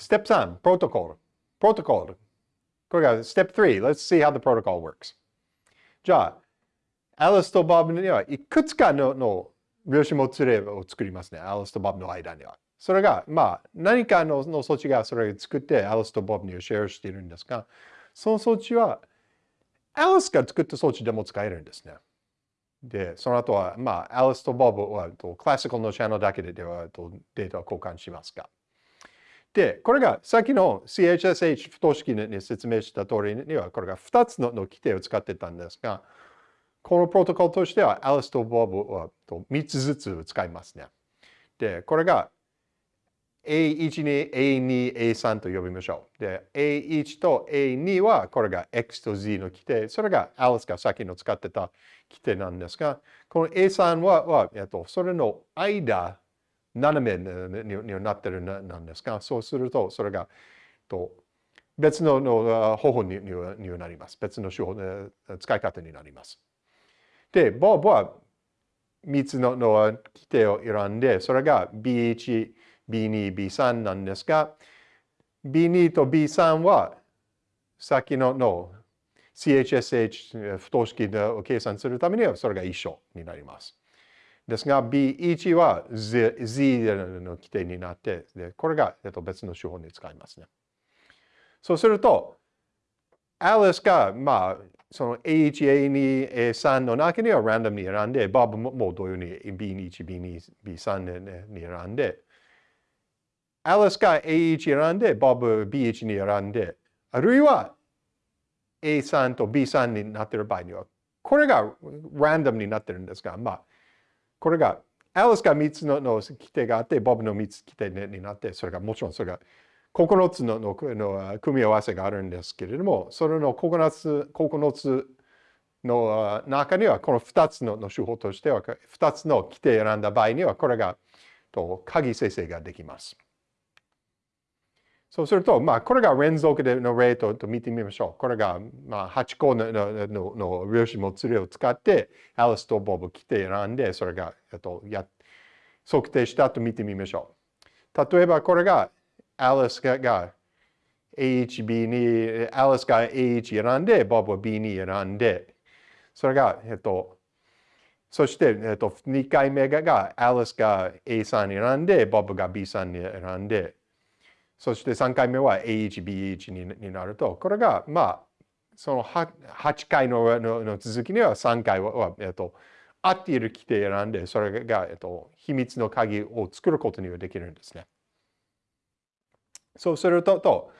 Step 3, protocol. Protocol. これが Step 3. Let's see how the protocol works. じゃあ、アリスとボブにはいくつかのの量子もつれを作りますね。アリスとボブの間には。それが、まあ、何かのの装置がそれを作ってアリスとボブにシェアしているんですが、その装置はアリスが作った装置でも使えるんですね。で、その後は、まあ、アリスとボブはクラシカルのチャンネルだけでではデータを交換しますが。で、これがさっきの CHSH 不等式に説明した通りには、これが2つの規定を使ってたんですが、このプロトコルとしては、アリスとボブは3つずつ使いますね。で、これが A1 に A2、A3 と呼びましょう。で、A1 と A2 はこれが X と Z の規定。それがアリスがさっきの使ってた規定なんですが、この A3 は、はえっと、それの間、斜めになってるなんですが、そうすると、それが、と別のの方法にになります。別の手法、使い方になります。で、ボブは3つのの規定を選んで、それが B1、B2、B3 なんですが、B2 と B3 は、さっきのの CHSH 不等式を計算するためにはそれが一緒になります。ですが B1 は Z, Z の規定になってでこれが、えっと、別の手法に使いますね。そうすると Alice が、まあ、その A1、A2、A3 の中にはランダムに選んで、Bob も同様に B2、B2、B3 に選んで、Alice が A1 選んで、Bob B1 に選んで、あるいは A3 と B3 になっている場合には、これがランダムになってるんですが、まあ、これが、アリスが3つのの規定があって、ボブの3つ規定になって、それがもちろんそれが9つののの組み合わせがあるんですけれども、それの9つ ,9 つの中にはこの2つのの手法としては、2つの規定を選んだ場合には、これがと鍵生成ができます。そうすると、まあ、これが連続での例と見てみましょう。これが、まあ、8個のののの量子もつれを使って、アリスとボブ規定選んで、それが、えっと、や測定したと見てみましょう。例えば、これが、アリスがが A1、B2、アリスが A1 選んで、ボブは B2 選んで、それが、えっと、そして、えっと、2回目が、アリスが A3 選んで、ボブが B3 に選んで、そして3回目は A1、B1 になると、これが、まあ、その 8, 回のの続きには3回は、えっと、合っている規定選んで、それが、えっと、秘密の鍵を作ることにはできるんですね。そうすると、と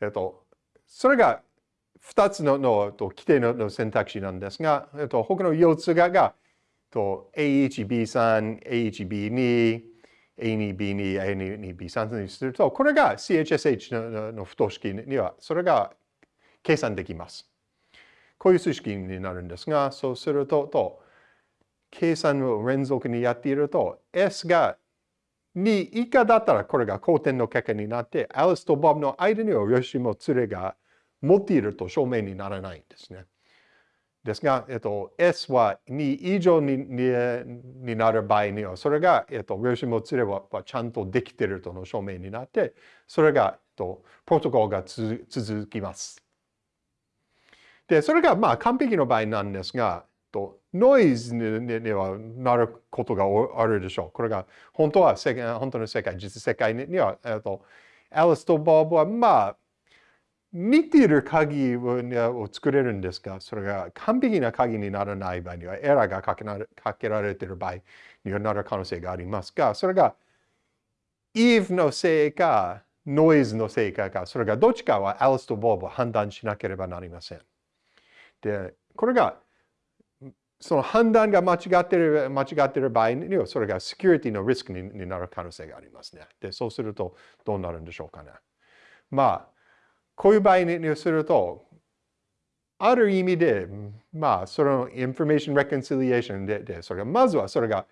えっと、それが2つののと規定のの選択肢なんですが、えっと、他の4つががと AHB3、AHB2 A1、B3、A1、B2、A2、B2、A2、B3 にすると、これが CHSH の不等式には、それが計算できます。こういう数式になるんですが、そうすると、と計算を連続にやっていると、S が2以下だったらこれが後点の結果になって、アリスとボブの間にはよしも連れが持っていると証明にならないんですね。ですが、えっと、S は2以上にになる場合には、それが、えっと、量子もつれはちゃんとできているとの証明になって、それが、えっと、プロトコルが続きます。で、それがまあ完璧の場合なんですが、とノイズにはなることがあるでしょう。これが本当は世界本当の世界、実世界には、えっと、アリスとボブはまあ似ている鍵を作れるんですが、それが完璧な鍵にならない場合には、エラーがかけかけられている場合にはなる可能性がありますが、それが Eve のせいか、ノイズのせいかか、それがどっちかはアリスとボブを判断しなければなりません。で、これが、その判断が間違っている間違っている場合には、それがセキュリティのリスクになる可能性がありますね。で、そうするとどうなるんでしょうかね。まあ、こういう場合にすると、ある意味で、まあ、その information reconciliation で、でそれが、まずはそれが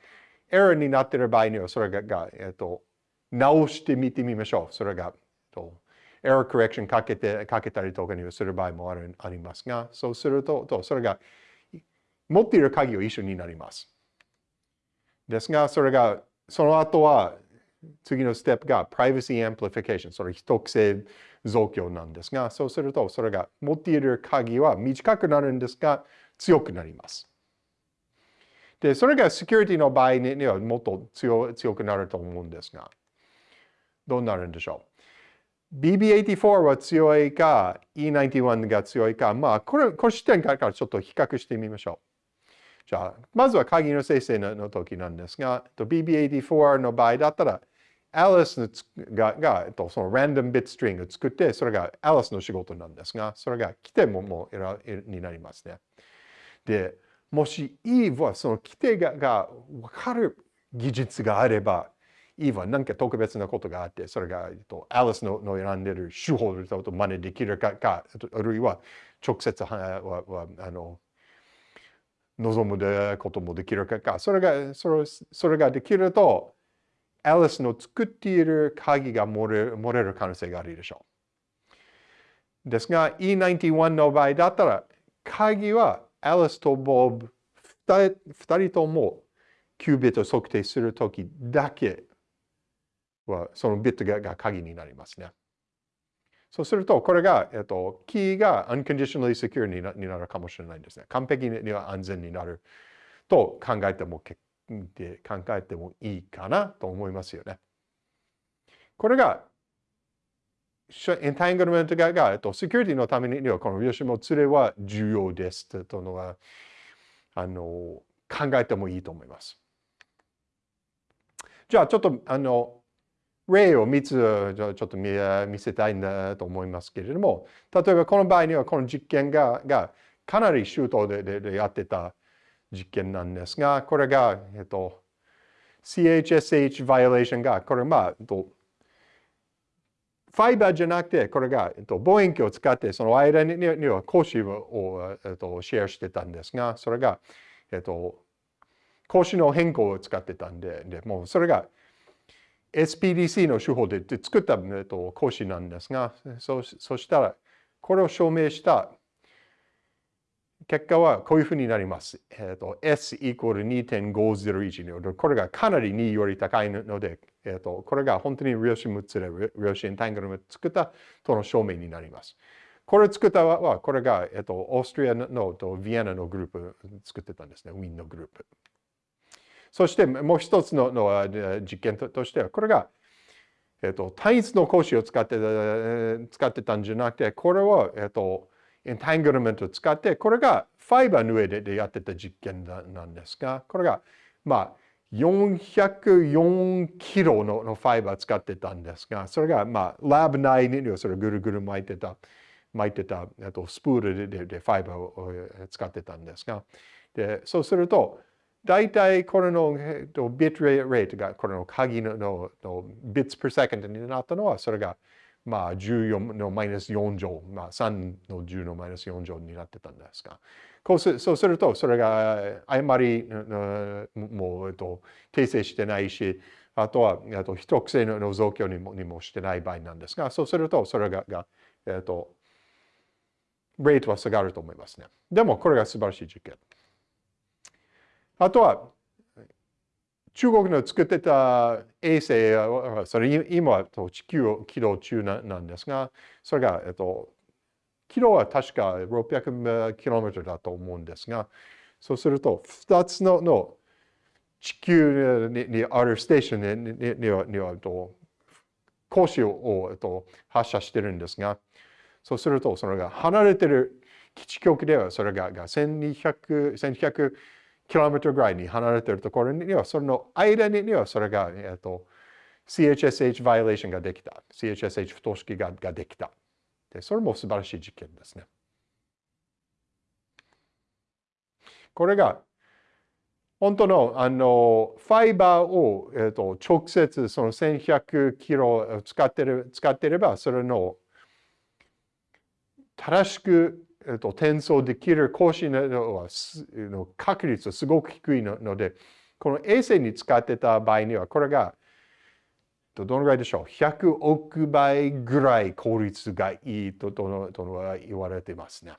エラーになっている場合には、それが、えっと、直してみてみましょう。それが、と、エラーコレクションかけて、かけたりとかにする場合もあるありますが、そうすると、とそれが、持っている鍵を一緒になります。ですが、それが、その後は、次のステップが Privacy Amplification。それ秘匿性増強なんですが、そうするとそれが持っている鍵は短くなるんですが、強くなります。で、それがセキュリティの場合にはもっと強強くなると思うんですが、どうなるんでしょう？BB84 は強いか、E91 が強いか、まあ、これ、この視点からちょっと比較してみましょう。じゃあ、まずは鍵の生成の時なんですが、BB84 の場合だったら、Alice ががその random bit string を作って、それが Alice の仕事なんですが、それが規定ももうになりますね。で、もし Eve はその規定がが分かる技術があれば、Eve は何か特別なことがあって、それが Alice のの選んでる手法と真似できるかか、あるいは直接ははあの望むこともできるかそれが、それそれができると、アリスの作っている鍵が漏れ漏れる可能性があるでしょう。ですが、E91 の場合だったら、鍵はアリスとボブ2人ともキュービットを測定するときだけは、そのビットが鍵になりますね。そうすると、これが、えっと、キーが unconditionally secure になになるかもしれないんですね。完璧には安全になると考えても結で考えてもいいかなと思いますよね。これが、エンタングルメントが、えっと、セキュリティのためには、この吉本連れは重要ですというのは、あの、考えてもいいと思います。じゃあ、ちょっと、あの、例を3つちょっと見せたいんだと思いますけれども、例えばこの場合にはこの実験ががかなり周到でででやってた実験なんですが、これが、えっと、CHSH バイオレーションが、これまあ、えっと、ファイバーじゃなくて、これが、えっと、望遠鏡を使って、その間にには講師を、えっと、シェアしてたんですが、それが、えっと、講師の変更を使ってたんで、でもうそれが SPDC の手法で作った、えっと、講師なんですが、そそしたら、これを証明した結果はこういうふうになります。えっと、S イコール2.501これがかなり2より高いので、えっと、これが本当に量子6つで量子エンタングルメ作ったとの証明になります。これ作ったは、これが、えっと、オーストリアのとビエナのグループ作ってたんですね。ウィンのグループ。そしてもう一つのの実験としては、これが、えっと、単一の格子を使って使ってたんじゃなくて、これを、えっと、エンタングルメントを使って、これがファイバーの上でやってた実験なんですが、これが、まあ、404キロのファイバー使ってたんですが、それが、まあ、ラブ内にそれぐるぐる巻いてた、巻いてた、とスプールででファイバーを使ってたんですが、でそうすると、大体これの、えっと、ビットレートがこれの鍵ののの bits per second になったのはそれがまあ14のマイナス4乗、まあ3の10のマイナス4乗になってたんですが、こうすそうするとそれが誤りもう、えっと、訂正してないし、あとはあと秘匿性の増強にもにもしてない場合なんですが、そうするとそれがが、えっと、レートは下がると思いますね。でもこれが素晴らしい実験。あとは、中国の作ってた衛星は、それ今は地球を軌道中なんですが、それが、えっと、キロは確か 600km だと思うんですが、そうすると、2つのの地球にあるステーションににはにはと光子を、と、発射してるんですが、そうすると、それが離れてる基地局では、それがが1200、1200 km ぐらいに離れているところには、その間にはそれが、えっと、CHSH バイオレーションができた。CHSH 不等式がができた。で、それも素晴らしい実験ですね。これが、本当の、あの、ファイバーを、えっと、直接その1100キロ使ってる、使ってれば、それの正しくえっと、転送できる更新のの確率はすごく低いので、この衛星に使ってた場合には、これがどのぐらいでしょう ?100 億倍ぐらい効率がいいととのとの言われてますね。